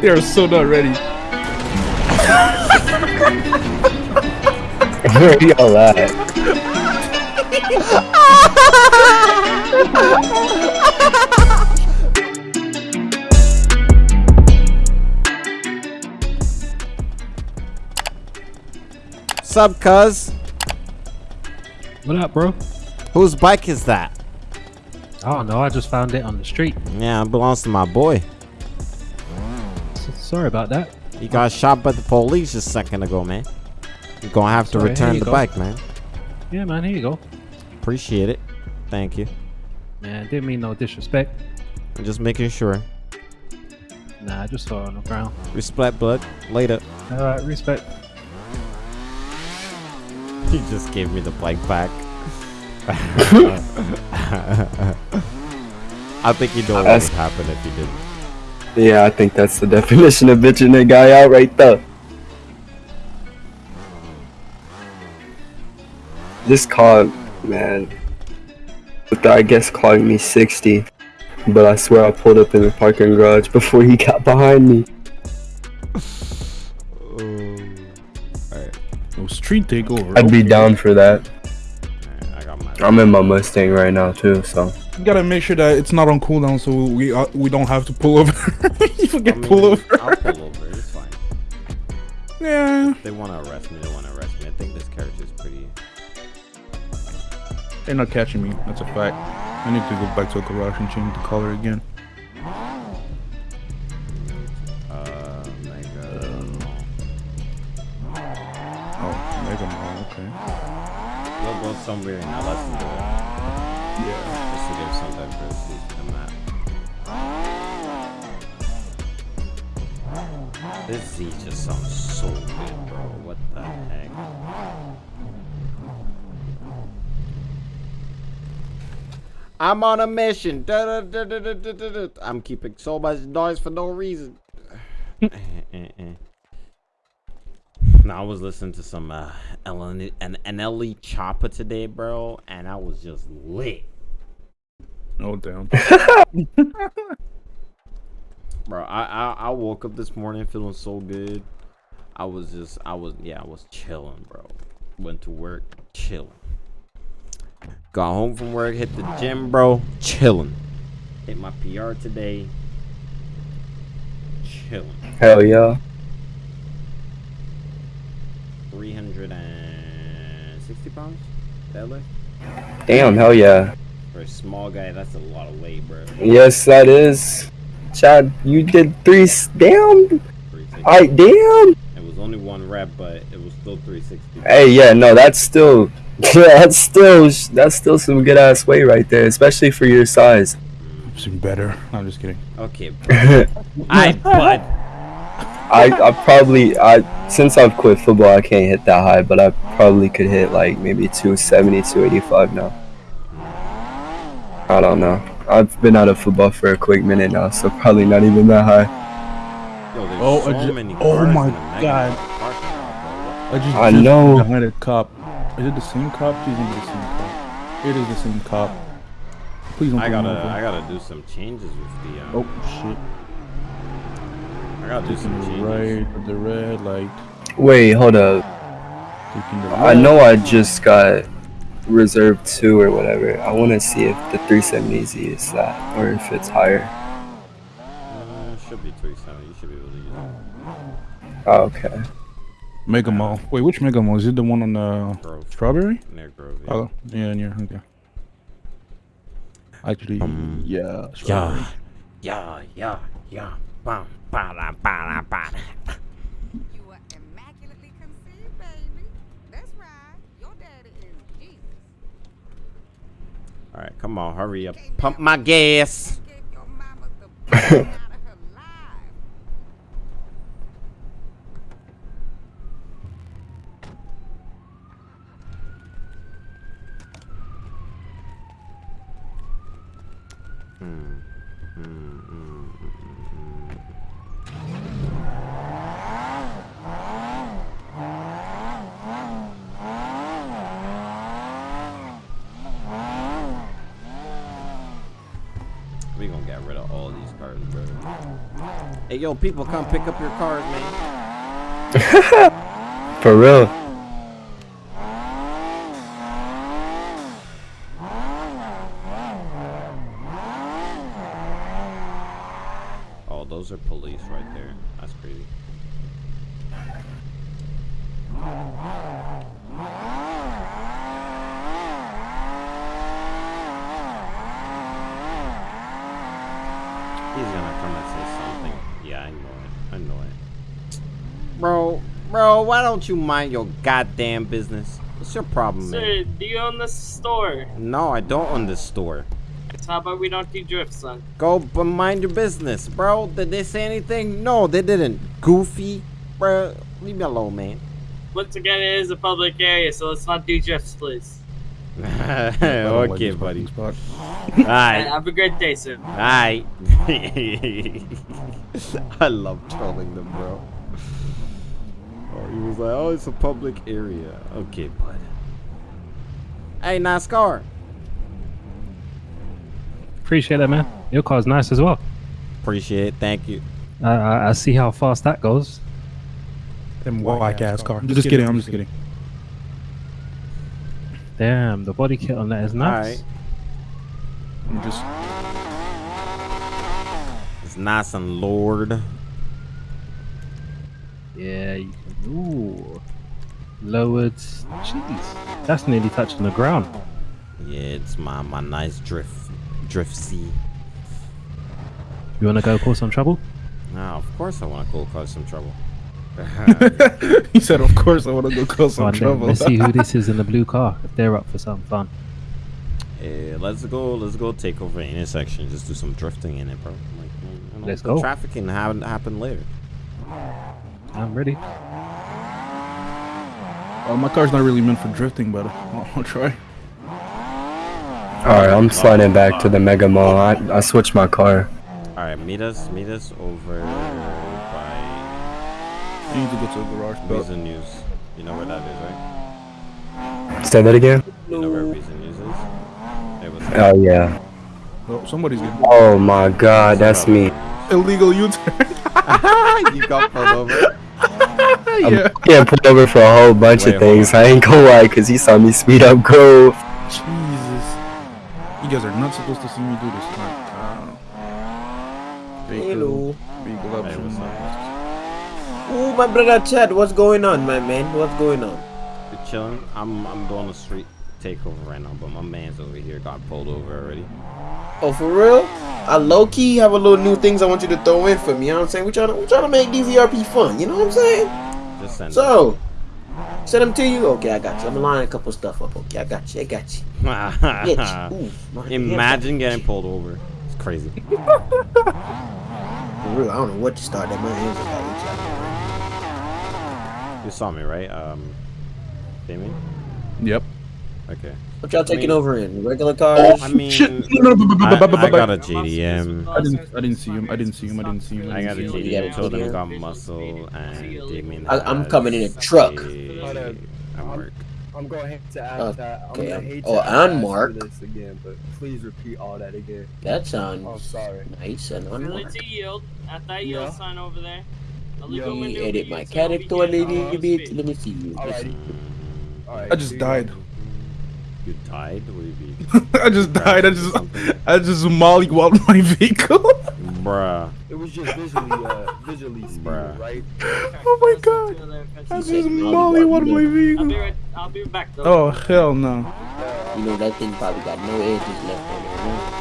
they are so not ready. Where are y'all at? Sup, cuz? What up, bro? Whose bike is that? I don't know. I just found it on the street. Yeah, it belongs to my boy. Sorry about that. He got shot by the police a second ago, man. You're gonna have to Sorry, here return the go. bike, man. Yeah, man. Here you go. Appreciate it. Thank you. Man, didn't mean no disrespect. I'm just making sure. Nah, I just saw it on the ground. Respect, bud. Later. All right, respect. He just gave me the bike back. I think you know what would happen if you didn't. Yeah, I think that's the definition of bitching that guy out right there. This car, man, with the, I guess calling me 60, but I swear I pulled up in the parking garage before he got behind me. Oh, alright, No street takeover. I'd be okay. down for that. alright, I got my. I'm in my Mustang right now too, so You gotta make sure that it's not on cooldown, so we uh, we don't have to pull over. you I mean, pull over. I'll pull over. It's fine. Yeah, If they want to arrest me, they want to arrest me. I think this character is pretty. they're not catching me. That's a fact. I need to go back to a garage and change the color again. Uh, mega. Oh, Mega Mall. Okay. We'll go somewhere LS and do it. Yeah. To give some diversity to the map. This Z just sounds so good, bro. What the heck? I'm on a mission. Da, da, da. I'm keeping so much noise for no reason. Now I was listening to some uh, Ellen and Anelli Chopper today, bro, and I was just lit. Oh damn. Bro, I, I I woke up this morning feeling so good. I was just I was yeah I was chilling, bro. Went to work, chilling. Got home from work, hit the gym, bro, chilling. Hit my PR today, chilling. hell yeah. Three hundred and sixty pounds, that deadlift. Damn, hell yeah. For a small guy, that's a lot of weight, bro. Yes, that is. Chad, you did three. Damn. I damn. It was only one rep, but it was still 360. Hey, yeah, no, that's still, yeah, that's still, that's still some good ass weight right there, especially for your size. Seem better. No, I'm just kidding. Okay. I bud. I, I probably, I since I've quit football, I can't hit that high, but I probably could hit like maybe 270, 285 now. I don't know. I've been out of football for a quick minute now, so probably not even that high. Yo, Oh, so I ju- many oh my in the God. I just I just know. behind a cop. Is it the same cop? Please don't be the same cop. It is the same cop. Please don't. bro. I pull me gotta, over. I gotta do some changes with the. Um, Oh shit! I gotta do some changes. right, the red light. Wait, hold up. I know I just got reserve two or whatever. I want to see if the 370Z is that, or if it's higher. Uh, should be 370. You should be able to use it. Oh, okay. Mega Mall. Wait, which Mega Mall? Is it the one on the Grove. Strawberry? Near Grove. Yeah. Oh, yeah, near. Okay. Actually, Um, yeah. Strawberry. Yeah, yeah, yeah, yeah. Bam, ba, da, ba, da, ba, All right, come on, hurry up. Pump my gas. Gave your mama Hey, yo, people, come pick up your cars, man. For real. Oh, those are police right there. That's crazy. He's gonna come and say something. Yeah, I know it. I know it. Bro, bro, why don't you mind your goddamn business? What's your problem, man? Sir, do you own this store? No, I don't own this store. So how about we don't do drift, son? Go but mind your business, bro. Did they say anything? No, they didn't. Goofy, bro. Leave me alone, man. Once again, it is a public area, so let's not do drifts, please. I don't like okay, this buddy. parking spot. Alright. have a great day, sir. Alright. I love trolling them, bro. Oh, he was like, oh, it's a public area. Okay, bud. Hey, NASCAR. Appreciate that, man. Your car's nice as well. Appreciate it. Thank you. I, I, I see how fast that goes. Them whack ass car. Just kidding. I'm just kidding. Damn, the body kit on that is nice. Alright. I'm just. It's nice and Lord. Yeah, you can. Ooh. Lowered. Jeez. That's nearly touching the ground. Yeah, it's my, my nice drift. Drift C. You want to go cause some trouble? Now, of course I want to go cause some trouble. he said, "Of course, I want to go cause some on then, trouble." Let's see who this is in the blue car. If they're up for some fun. Eh, let's go. Let's go take over an intersection. Just do some drifting in it, bro. Like, you know, Let's the go. Traffic can happen happen later. I'm ready. Uh, my car's not really meant for drifting, but I'll, I'll try. Alright, I'm sliding back to the Mega Mall. I, I switched my car. All right, meet us. Meet us over by You need to go to the garage. But Reason News. You know where that is, right? Say that again? You know where Reason News is? It was Oh, yeah. oh, somebody's getting Oh my god, that's me. illegal U-turn. you got pulled over. I'm yeah. getting pulled over for a whole bunch Wait, of things. I ain't gonna lie, cause he saw me speed up go. Jesus. You guys are not supposed to see me do this. Like, uh, Hello. Vehicle Hey, option. what's up? Oh, my brother Chad, what's going on, my man? What's going on? You chilling? I'm I'm doing a street takeover right now, but my man's over here got pulled over already. Oh, for real? I low key have a little new things I want you to throw in for me. You know what I'm saying? We're trying to, we're trying to make DVRP fun. You know what I'm saying? Just send So, send them to you. Okay, I got you. I'm lining a couple stuff up. Okay, I got you. I got you. Get Ooh, Imagine up. getting pulled over. It's crazy. For real, I don't know what to start. That my hands just got itchy. You saw me, right? Um, Damien? Yep. Okay. What y'all taking mean- over in? Regular cars? I mean, I, I got a JDM. I didn't. I didn't see him. I didn't see him. I didn't see him. I got a didn't see him. Yeah, JDM. Two them got muscle, and Damien. I- I'm coming in a truck. a- a Merc. I'm going to hate add add Uh, that. I'm okay, hate to oh, add and Mark. this again, but please repeat all that again. That sounds Oh, sorry. nice and Really unmarked. yield at that yield Yeah. sign over there. A Let me edit my character a OBJ little on bit. speed. Let me see you. Alrighty. Alright, I just died. Go. You died? What do you mean? I just died. I just. Something? I just mollywopped my vehicle. Bruh. It was just visually, uh, visually speeding, right? Oh my god. I He just said mollywopped my I'll be vehicle. right. I'll be back though. Oh hell no. You know that thing probably got no edges left on it. Right?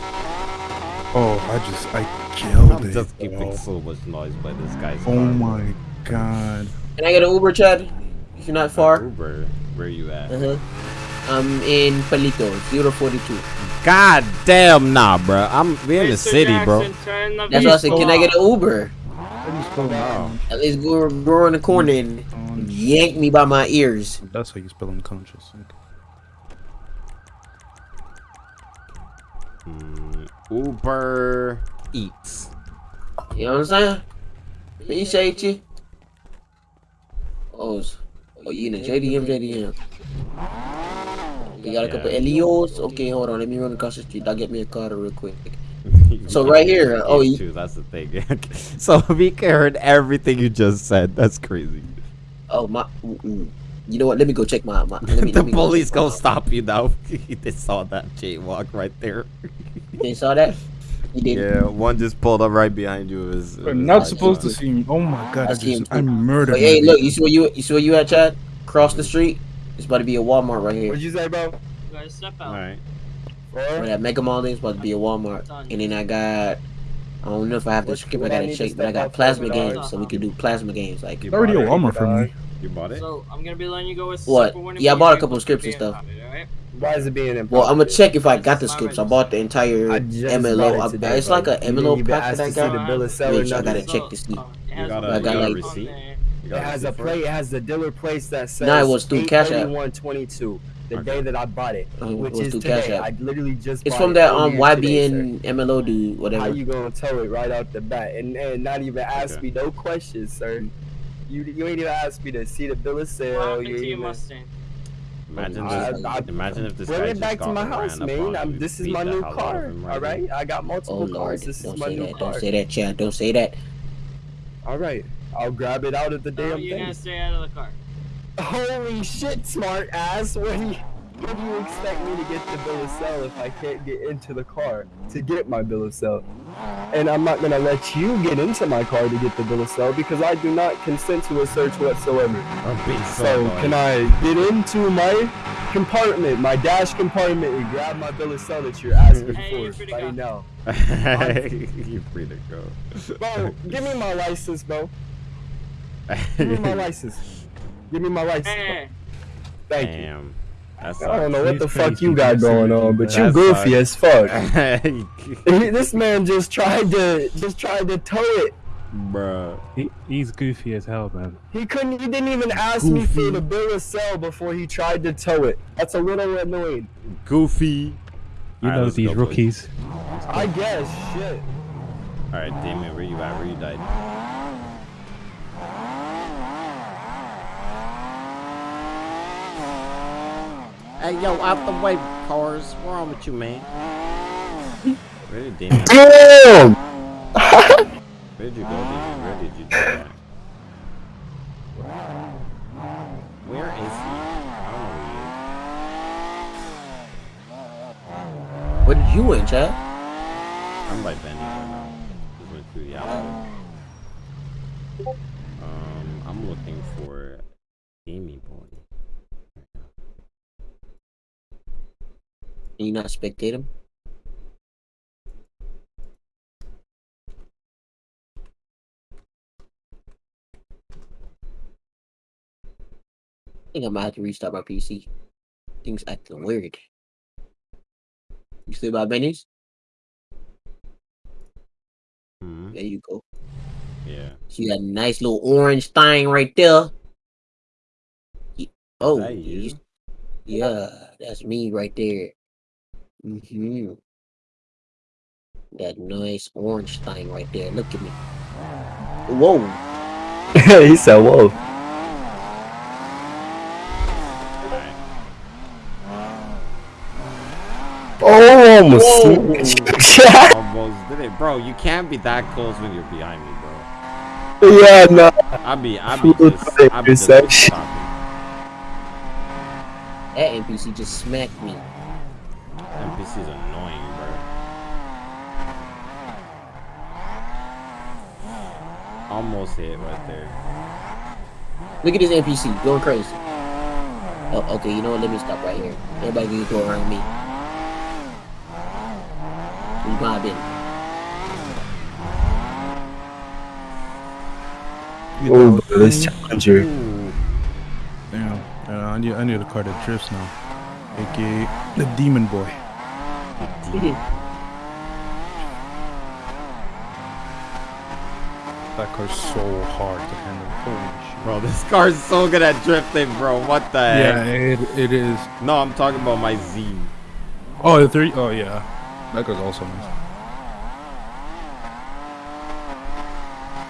Oh, I just. I killed I'm it. just keeping bro. so much noise by this guy's Oh car. my god. Can I get an Uber, Chad? If you're not far. Uber. Where you at? Uh huh. I'm in Paleto, 042. God damn, nah, bro. I'm we in the city, bro. Jackson, turn the That's why I said, vehicle can I get an Uber? Oh. At least go, go in the corner and yank me by my ears. That's how you spell unconscious. Mm, Uber Eats. You know what I'm saying? Appreciate you. Oh, s- oh you in a JDM, JDM. You got a couple Yeah. Elios? Okay, hold on. Let me run across the street. I'll get me a car real quick. So right here, oh, you- too, that's the thing. so Mika heard everything you just said. That's crazy. Oh my. You know what? Let me go check my. my let me, the let me go police check gonna stop you now. they saw that jaywalk right there. they saw that? You did. Yeah, one just pulled up right behind you. It was, it was not supposed to see me. Oh my god, I, I see him just, too. I murdered. But hey, look, you see where you you see where you at, Chad? Cross the street. It's about to be a Walmart right here. What'd you say, bro? You gotta step out. All right. Where that Mega Mall is about to be a Walmart. And then I got. I don't know if I have to What- skip. I gotta need check, but I got plasma games, so we can do plasma games. Like, You It's already a? Walmart for me. You bought it? So I'm gonna be letting you go with What? Super Yeah, I bought a couple of scripts and stuff. pounded, alright? Why is it being important? well, I'm gonna check if I got the scripts. I bought the entire I just MLO. bought it today, it's like bro. a MLO pack that I to see the got. bill of sale or Which I gotta check to see. Uh, it got the a- I like- receipt? There. It got has a receipt for plate. It has the dealer place that says Nah, it was through Cash App. 83122, the Okay. day that I bought it, Uh, it which was is through Cash today. App. I literally just. It's from it that um earlier today, YBN MLO dude, whatever. How you gonna tell it right out the bat and, and not even ask Okay. me no questions, sir? You you ain't even ask me to see the bill of sale. happened You to ain't your even. Mustang? Imagine, I- this, I- imagine if this Bring guy it just back to my house, up man. I'm, this is my new hell out of car. right All right, I got multiple Oh multiple Lord, cars. This is don't my say new that. car. Don't say that, Chad. Don't say that. All right, I'll grab it out of the No, damn you're thing. gonna stay out of the car. Holy shit, smart ass! What do you, what do you expect me to get the bill of sale if I can't get into the car to get my bill of sale? And I'm not gonna let you get into my car to get the bill of sale because I do not consent to a search whatsoever. So, So can I get into my compartment, my dash compartment, and grab my bill of sale that you're asking Hey, for free to right go. now? you free to go. Bro, give me my license, bro. Give me my license. Give me my license. bro. Hey, Thank you. That's I don't know what the fuck you you got going on, but you That's goofy fine. as fuck. This man just tried to just tried to tow it. He, he's goofy as hell, man. He couldn't. He didn't even ask me for the bill of sale before he tried to tow it. That's a little annoying. Goofy. You Alright, know let's these go, rookies. I guess. Shit. Alright, Damien, where you at? Where you died? Hey, yo, out the way, cars. What's wrong with you, man? Where did Damien? Damn. Where did you go, Damien? Where did you die? Where is he? I don't know where he is. What did you win, Chad? I'm by Benny right now. Just went through the alley. Um, I'm looking for Amy Boy. Can you not spectate him? I think I might have to restart my PC. Things acting weird. You still by Benny's? Hmm. There you go. Yeah. See that nice little orange thing right there? Ye- Oh, that yeah, that's me right there. Hmm That nice orange thing right there. Look at me. Whoa. he said, "Whoa." Oh, almost. Whoa. smacked you. Almost did it, bro. You can't be that close when you're behind me, bro. yeah, no. I'll be, I'll be Full just, I'll be just That NPC just smacked me. NPC's annoying, bro. Almost hit right there. Look at this NPC going crazy. Oh, okay, you know what? Let me stop right here. Everybody can go around me. Who's my business? Oh, but this challenger. Ooh. Damn. Uh, I need I need a car that drifts now. AKA the Demon Boy. Mm-hmm. That car's so hard to handle. Holy shit. Bro, this car's so good at drifting, bro. What the Yeah, heck? it, it is. No, I'm talking about my Z. Oh, the three. Oh, yeah. That car's also nice.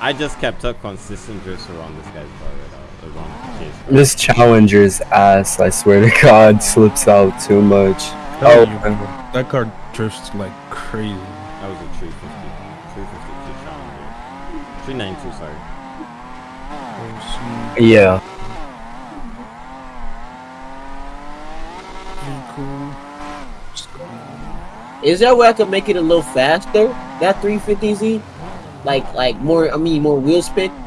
I just kept up consistent drifts around this guy's car right now. Around the. This challenger's ass, I swear to God, slips out too much. Telling Oh, that car drifts like crazy. That was a 350. 352 Challenger. 392, sorry. Yeah. Is there a way I could make it a little faster? That 350Z? Like, like more, I mean, more wheel spin? No,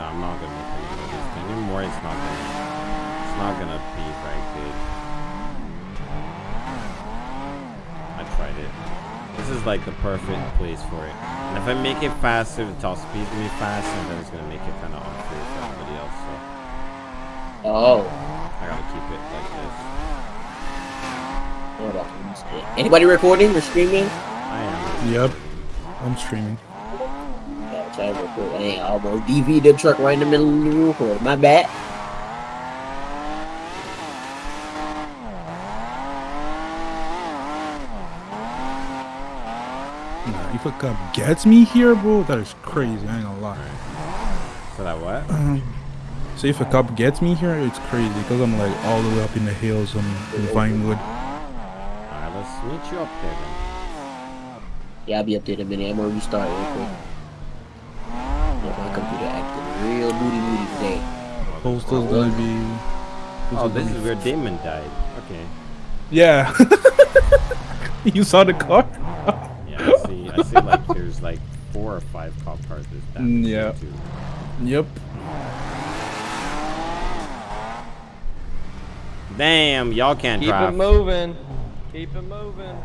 I'm not gonna make any of this anymore. It's not gonna. It's not gonna be very good. I tried it. This is like the perfect place for it. And if I make it faster, the top speed's gonna be fast, and then it's gonna make it kind of unfair for everybody else. So Oh. I gotta keep it like this. Hold on. Anybody recording or streaming? I am. Yep. I'm streaming. Yeah, try to record. Hey, I almost DV the truck right in the middle of the record. My bad. Nah, if a cop gets me here, bro, that is crazy. I ain't gonna lie. So that what? Um, so if a cop gets me here, it's crazy because I'm like all the way up in the hills on in Vinewood. Alright, let's meet you up there then. Yeah, I'll be up there in a minute. I'm gonna restart real quick. Yeah, my computer acting real booty booty today. Postal's gonna be. Oh, this gonna is be- where Damon died. Okay. Yeah. you saw the car? Yeah, I see. Like there's like four or five cop cars. This Mm, yeah. Too. Yep. Damn, y'all can't Keep drive. it moving. Keep it moving.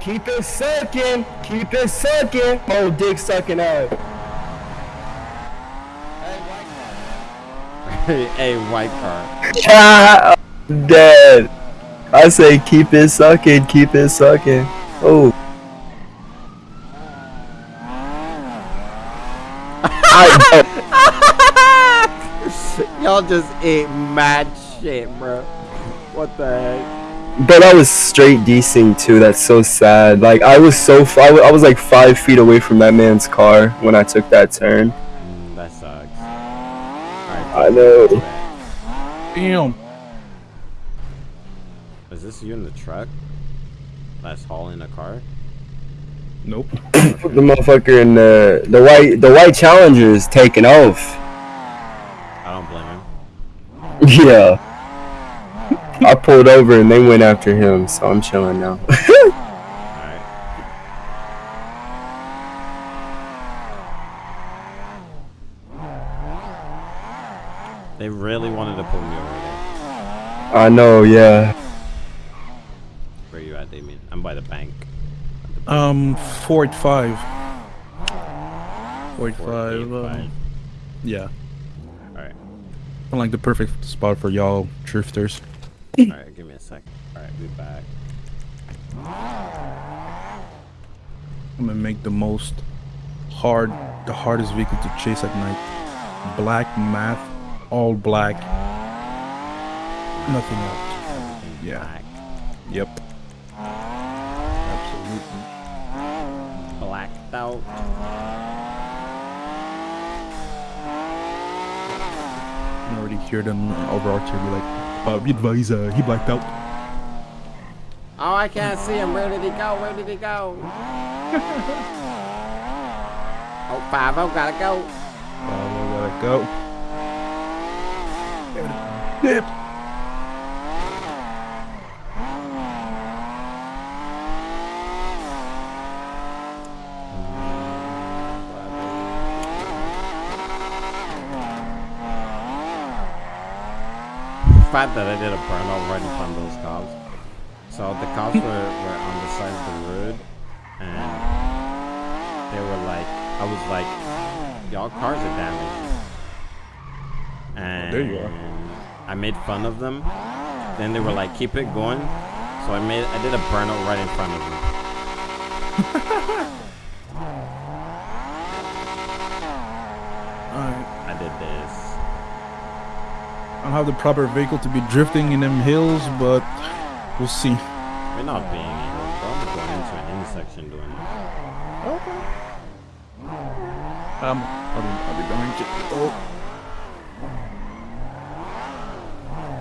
Keep it sucking. Keep it sucking. Oh, dick sucking out. hey, white car. Ah, I'm dead. I say keep it sucking. Keep it sucking. Oh. I, Y'all just ate mad shit, bro. What the heck? but I was straight decent too. That's so sad. Like I was so f- I wa- I was like five feet away from that man's car when I took that turn. Mm, that sucks. Alright. I know. Damn. Is this you in the truck? That's hauling a car? Nope. the motherfucker in the the white the white Challenger is taking off. I don't blame him. Yeah. I pulled over and they went after him, so I'm chilling now. Alright. They really wanted to pull me over there. I know, yeah. Where you at, Damien? I'm by the bank. Um, Fort 5. Fort 5. Four, eight, um, five. yeah. I'm like the perfect spot for y'all drifters. Alright, give me a sec. Alright, be back. I'm gonna make the most hard, the hardest vehicle to chase at night. Black math, all black. Nothing else. Yeah. black. Yep. Absolutely. Blacked out. Can already hear them over our be like, uh, be advised, uh, he blacked out. Oh, I can't see him. Where did he go? Where did he go? oh, five. Oh, gotta go. We gotta go. Yep. Fact that I did a burnout right in front of those cops. So the cops were, were on the side of the road and they were like, I was like, y'all cars are damaged. And there you are. I made fun of them. Then they were like, keep it going. So I made, I did a burnout right in front of them. Alright. I did this. I don't have the proper vehicle to be drifting in them hills, but we'll see. We're not being here. I'm going into an intersection doing it. Um, I'll be, I'll be behind you. Oh.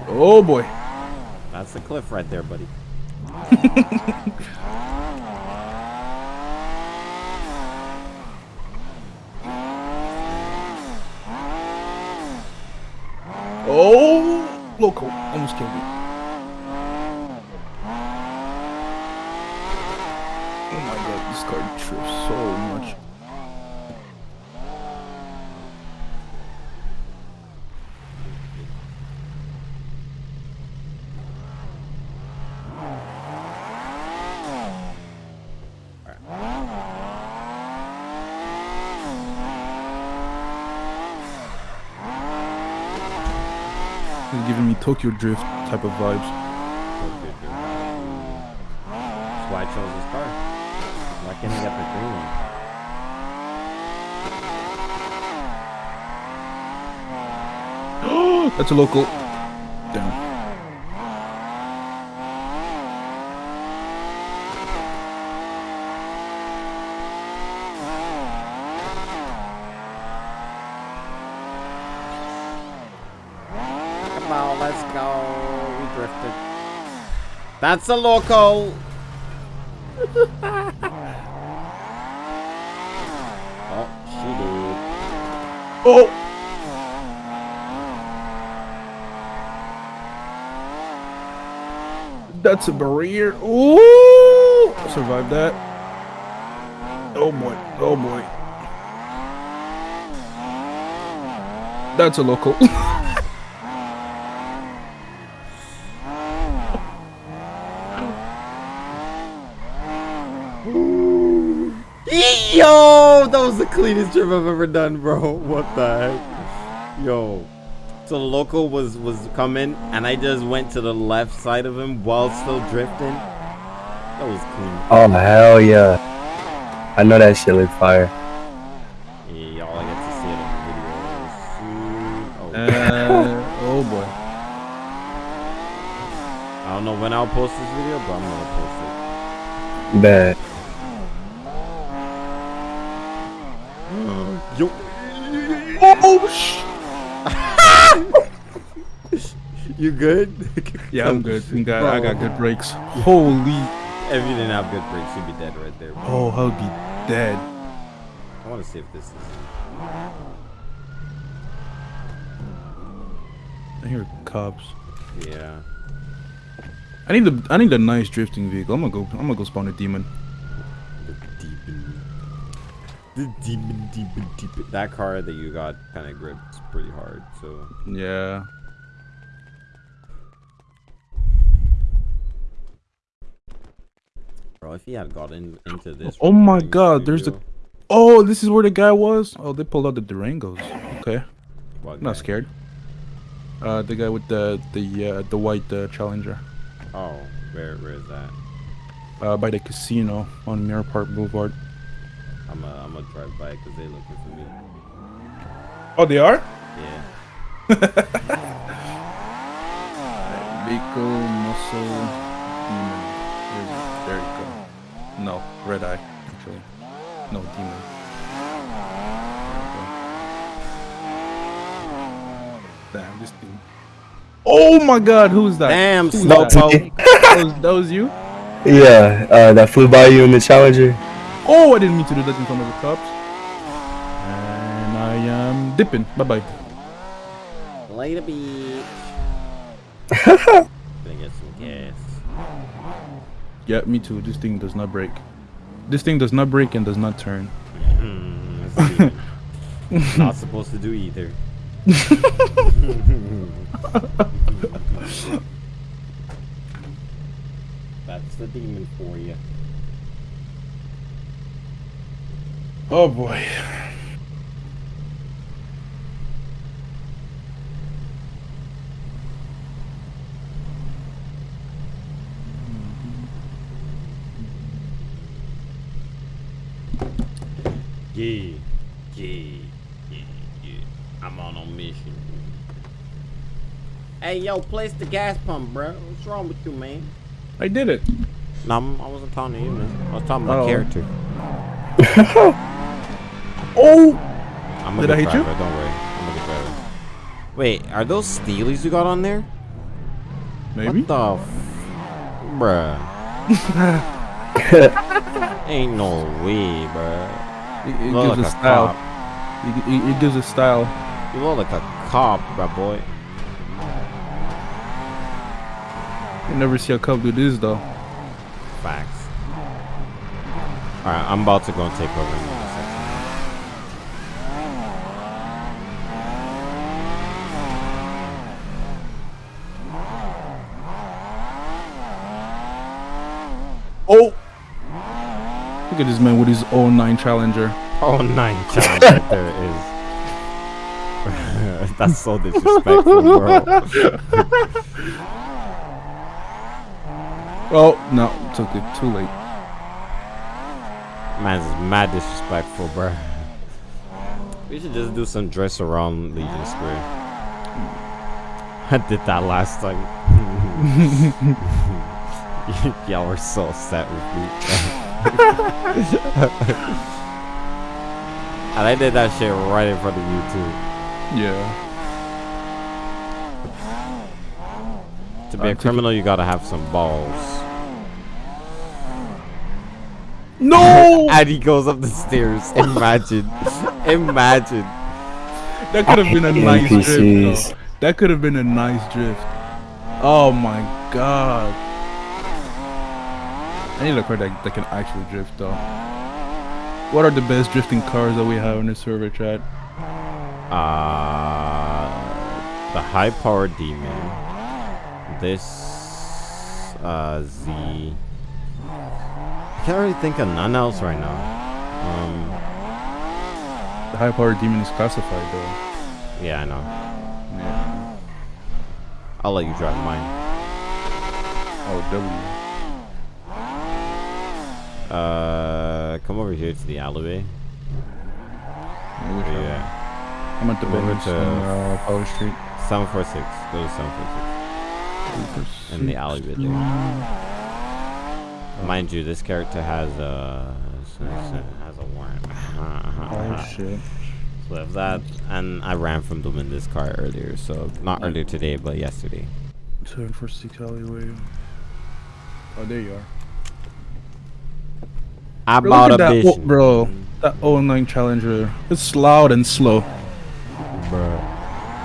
Oh boy. That's the cliff right there, buddy. Local. Almost killed me. Oh my god, this car trips so much. It's giving me Tokyo Drift type of vibes. That's why I chose this car. Why can't I get the green one? That's a local. Damn. Come on, let's go. We drifted. That's a local. oh, she did. Oh! That's a barrier. Ooh! Survived that. Oh boy. Oh boy. That's a local. Yo, that was the cleanest trip I've ever done, bro. What the heck? Yo. So the local was was coming, and I just went to the left side of him while still drifting. That was clean. Oh hell yeah! I know that shit look fire. Yeah, y'all get to see it on the video soon. Oh, Uh, oh boy. I don't know when I'll post this video, but I'm gonna post it. Bet. Yo. Oh sh! You good? Yeah, I'm good. I got, I got good brakes. Holy. If you didn't have good brakes, you'd be dead right there. Bro. Oh, I'll be dead. I want to see if this is. I hear cops. Yeah. I need the I need a nice drifting vehicle. I'm gonna go I'm gonna go spawn a demon. The demon. The demon, demon, demon. That car that you got kind of grips pretty hard, so. Yeah. Bro, if he had gotten into this. Oh my god, there's the Oh, this is where the guy was? Oh, they pulled out the Durangos. Okay. What I'm not scared. Uh the guy with the the uh, the white uh, Challenger. Oh, where, where is that? Uh by the casino on Mirror Park Boulevard. I'm gonna I'm gonna drive by because they're looking for me. Oh, they are? Yeah. Vehicle muscle demon. There you go. No, red eye, actually. No, demon. There you go. Damn, this thing. Oh my god, who's that? Damn, Who's Slowpoke. that? that, was, that was you? Yeah, uh, that flew by you in the Challenger. Oh, I didn't mean to do that in front of the cops. And I am dipping. Bye bye. Later, bitch. Gonna get some gas. Yeah, me too. This thing does not break. This thing does not break and does not turn. Hmm, that's demon. Not supposed to do either. That's the demon for you. Oh boy. Yeah, yeah, yeah, yeah. I'm on a mission. Hey, yo, place the gas pump, bro. What's wrong with you, man? I did it. No, I'm, wasn't talking to you, man. I was talking about Oh. character. Oh! I'm a Did good I hit you? driver, Don't worry. I'm gonna get better. Wait, are those Steelies you got on there? Maybe. What the f- Bruh. Ain't no way, bruh. It, it gives like a a style. cop. It, it, it gives a style. You look like a cop, bruh, boy. You never see a cop do this though. Facts. Alright, I'm about to go and take over Oh! Look at this man with his 09 Challenger. Oh, nine challenge right there is. That's so disrespectful, bro. Oh, no, took it too late. Man's is mad disrespectful, bro. We should just do some dress around Legion Square. I did that last time. Y'all were so upset with me. and I did that shit right in front of you too. Yeah. To be a I'm criminal, you gotta have some balls. No! and he goes up the stairs. Imagine. Imagine. That could have been a nice drift, though. That could have been a nice drift. Oh my god. I need a car that, that can actually drift, though. What are the best drifting cars that we have in the server chat? Uh, the high power demon. This uh Z. I can't really think of none else right now. Um, The high power demon is classified, though. yeah, I know. Yeah. I'll let you drive mine. Oh, W. Uh, come over here to the alleyway. Yeah, I'm at the Over to- uh, Power Street. seven four six. Go to seven four six in the alleyway there. Mind you, this character has a has a warrant. Oh shit. So if that, and I ran from them in this car earlier, so not earlier today, but yesterday. Seven four six alleyway. Oh, there you are. I Bro, bought look a at that, bitch, oh, bro. That 09 Challenger. It's loud and slow. bro.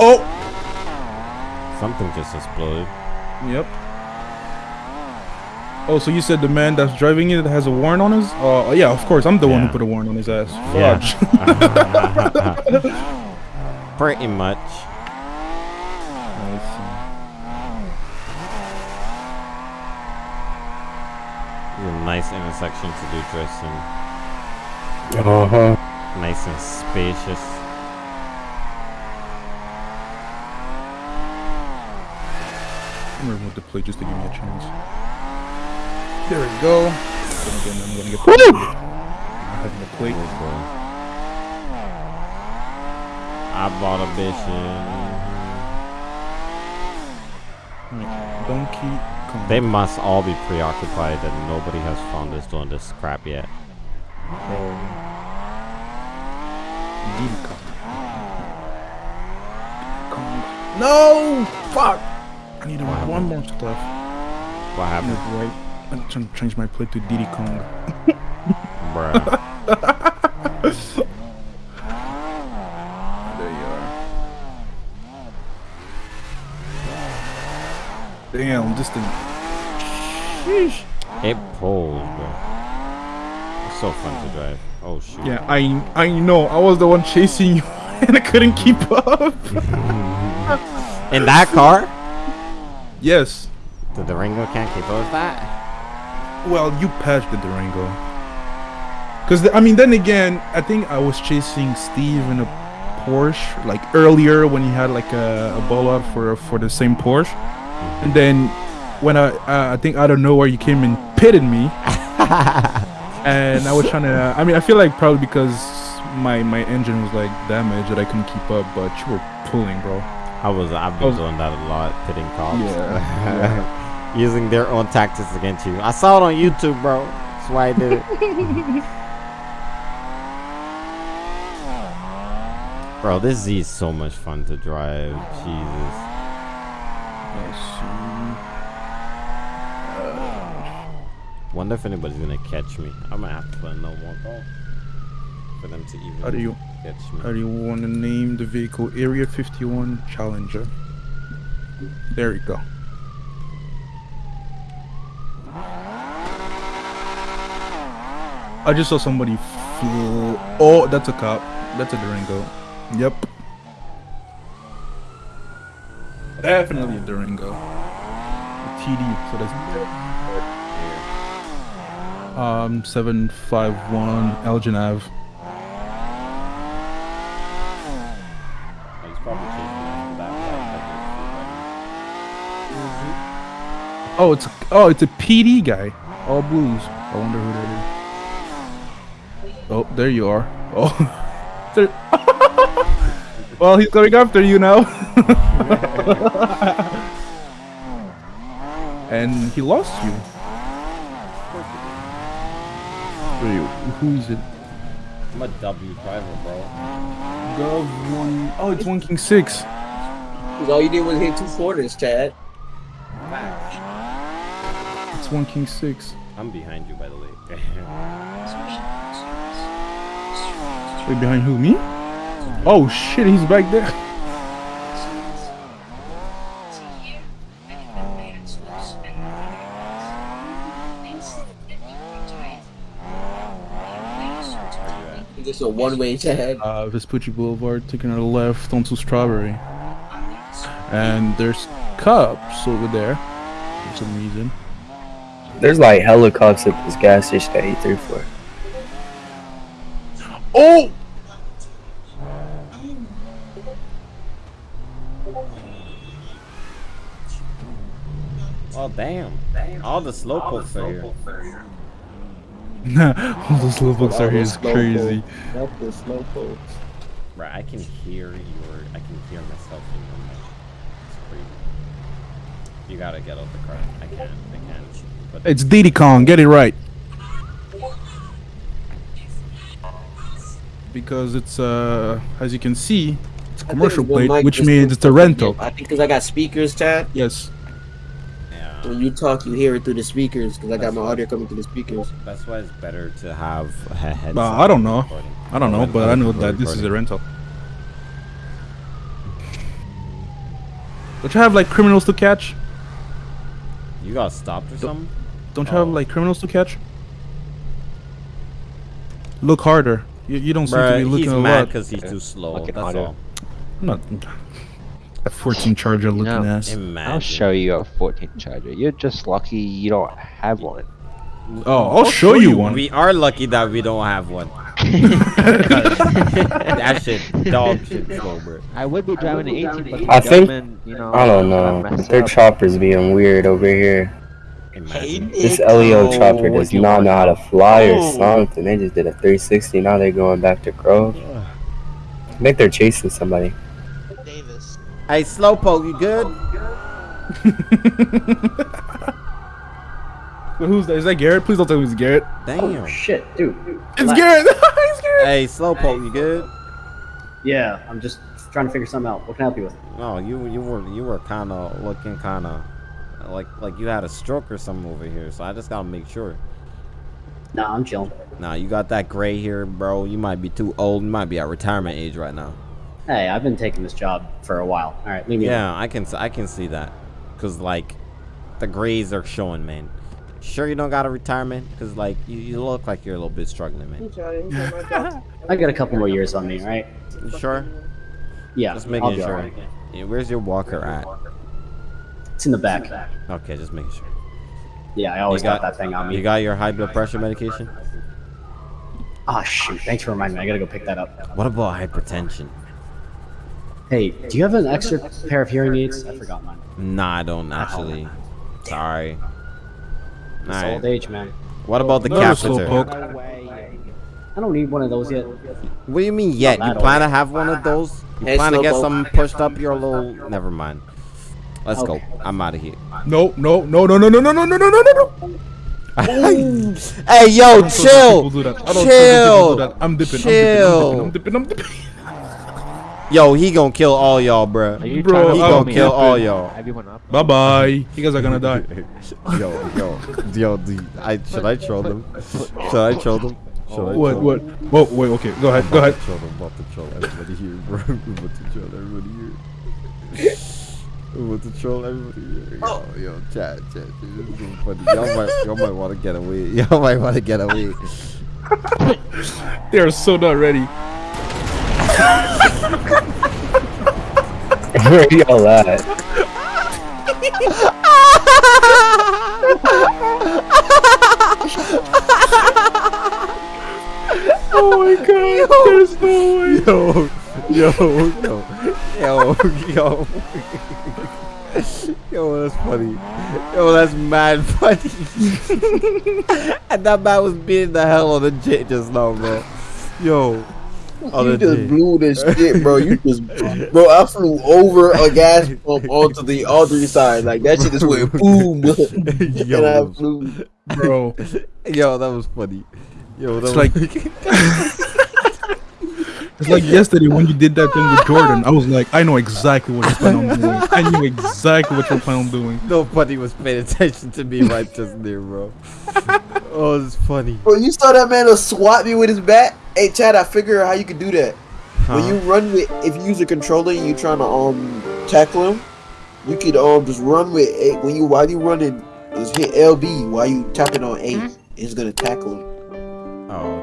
Oh. Something just exploded. Yep. Oh, so you said the man that's driving it has a warrant on his? Uh, yeah, of course. I'm the one who put a warrant on his ass. Yeah. Pretty much. Let's see. It's a nice intersection to do dressing. Uh huh. Nice and spacious. I'm gonna remove the plate just to give me a chance. There we go. Then again, I'm gonna get the I'm having the plate. I bought a bitch Alright, Donkey Kong. They must all be preoccupied that nobody has found us doing this crap yet. Diddy Kong. Kong. No! Fuck! I need What one more stuff. What happened, gonna. I'm trying to change my plate to Diddy Kong. bruh? There you are. Damn, this thing. Sheesh. It pulls, bro. It's so fun to drive. Oh shoot. Yeah, I I know. I was the one chasing you, and I couldn't keep up. In that car? yes. The Durango can't keep up with that. Well, you patched the Durango. Cause the, I mean, then again, I think I was chasing Steve in a Porsche like earlier when he had like a, a ball out for for the same Porsche, and then when I uh, I think out of nowhere you came and pitted me, and I was trying to. I mean, I feel like probably because my my engine was like damaged that I couldn't keep up, but you were pulling, bro. I was I've been Oh. doing that a lot, pitting cops. Yeah. Using their own tactics against you. I saw it on YouTube, bro. That's why I did it. bro, this Z is so much fun to drive. Jesus. Let's see. Uh, Wonder if anybody's gonna catch me. I'ma have to put a no more call oh. for them to even how do you, catch me. How do you want to name the vehicle? Area 51 Challenger. There you go. I just saw somebody flew. Oh, that's a cop. That's a Durango. Yep. Definitely a Durango. A TD, so that's um seven five one Elgin Ave. Oh, he's probably chasing after that white Oh, it's a, oh, it's a PD guy. All blues. I wonder who that is. Oh, there you are. Oh, there. well, he's coming after you now. and he lost you. Wait, who is it? I'm a W driver, bro. Gov one. Oh, it's one king six. Cause all you did was hit two quarters, Chad. It's one king six. I'm behind you, by the way. Wait, behind who? Me? Oh shit, he's back there. This is a one-way, Chad. Uh, Vespucci Boulevard, taking a left onto Strawberry. And there's cops over there for some reason. There's like hella cops at this gas station at 834. Oh! oh damn! All the slowpokes are here. All those little books are here is crazy. Not the slowpokes. Right, I can hear your. I can hear myself in your mic. It's crazy. You gotta get out the car. I can't. I can't. But It's Diddy Kong, get it right. Because it's, uh, as you can see, it's a commercial plate, which means it's a rental. I think because I got speakers, Chad. Yes. Yeah, When you talk, you hear it through the speakers because I got my audio coming through the speakers. that's why it's better to have a headset. Uh, I don't know. recording. I don't know, but I know people are that this is a rental. Don't you have like criminals to catch? You got stopped or something? Don't you have Oh. like criminals to catch? Look harder. You, you don't seem to be Bruh, looking he's a mad because he's too slow. Looking That's harder. all. I'm not a 14 Charger looking know, ass. Imagine. I'll show you a 14 charger. You're just lucky you don't have one. Oh, I'll show you one. We are lucky that we don't have one. that shit, dog shit, slow, bro. I would be driving an 18, but I think- you know, I don't know. Their up. chopper's being weird over here. Imagine. This LEO Oh, chopper does you not know how to fly or something. They just did a 360. Now they're going back to Grove. I think they're chasing somebody. Davis. Hey, Slowpoke, you good? Wait, Who's that? Is that Garrett? Please don't tell me it's Garrett. Damn. Oh, shit, dude. It's Garrett! it's Garrett! Hey, Slowpoke, you good? Yeah, I'm just trying to figure something out. What can I help you with? No, you you were you were kind of looking kind of like like you had a stroke or something over here. So I just gotta make sure. Nah, I'm chilling. Nah, you got that gray hair, bro. You might be too old. You might be at retirement age right now. Hey, I've been taking this job for a while. All right, leave me alone. Yeah, I can s- I can see that, cause like the grays are showing, man. Sure, you don't got a retirement, cause like you, you look like you're a little bit struggling, man. I got a couple more years on me, right? You sure? Yeah, Just I'll making sure. alright. Yeah, where's your walker at? It's in the back. Okay, just making sure. Yeah, I always got- got, that thing on me. You got your high blood pressure medication? Ah, shoot. Thanks for reminding me. I gotta go pick that up. What about hypertension? Hey, do you have an extra pair of hearing aids? I forgot mine. Nah, I don't actually. Sorry. It's Alright. old age, man. What about the No, catheter? I don't need one of those yet. What do you mean yet? You plan to have one of those? You Hey, plan to get some pushed up your little? Never mind. Let's Okay. go. I'm out of here. No, no, no, no, no, no, no, no, no, no, no, no. hey, yo, People chill. I don't Chill. do that. I'm dipping. Chill. I'm dipping. I'm dipping. I'm dipping. Yo, he gonna kill all y'all, bruh. Bro, He gonna me kill up? all y'all. Have up? Bye bye. You guys are gonna die. yo, yo, yo, dude, I should I troll them? Should I troll them? Should I What? troll What? Whoa, wait. Okay. Go ahead. Go ahead. Troll them, about to troll everybody here, bro. I'm about to troll everybody here. I'm about to troll everybody here. Yo, yo, chat, chat. Dude, this is funny. Y'all might, y'all might want to get away. Y'all might want to get away. they are so not ready. Where y'all at? Oh my god, there's no way. Yo, yo, yo, yo, yo. Yo, that's funny. Yo, that's mad funny. and that man was beating the hell on the jet just now, man. Yo. On You just J. blew this shit, bro. You just, bro. I flew over a gas pump onto the other side. Like that shit just went boom, and I Yo, flew. Bro, yo, that was funny. Yo, that It's was like- it's like yesterday when you did that thing with Jordan. I was like, I know exactly what you plan on doing. I knew exactly what you plan on doing. nobody was paying attention to me right just there, bro. Oh, it's funny. Bro, you saw that man to swat me with his bat. Hey, Chad, I figure out how you could do that. When you run with, if you use a controller and you trying to um tackle him, you could um just run with A. When you while you running, just hit LB while you tapping on A. It's gonna tackle him. Oh, okay.